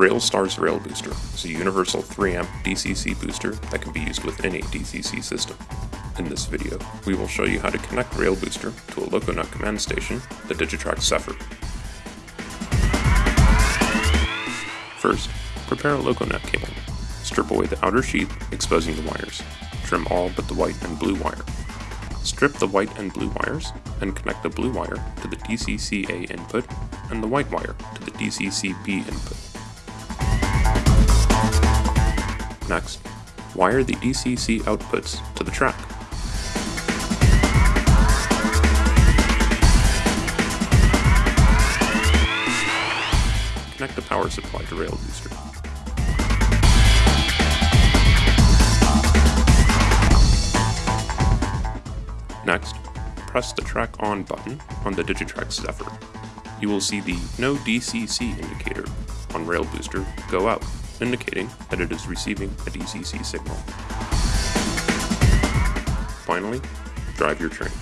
RailStars Rail Booster is a universal 3-amp DCC booster that can be used with any DCC system. In this video, we will show you how to connect Rail Booster to a Loconet command station, the Digitrax Zephyr. First, prepare a Loconet cable. Strip away the outer sheath, exposing the wires. Trim all but the white and blue wire. Strip the white and blue wires, and connect the blue wire to the DCC-A input and the white wire to the DCC-B input. Next, wire the DCC outputs to the track. Connect the power supply to Rail Booster. Next, press the Track On button on the Digitrax Zephyr. You will see the No DCC indicator on Rail Booster go out, indicating that it is receiving a DCC signal. Finally, drive your train.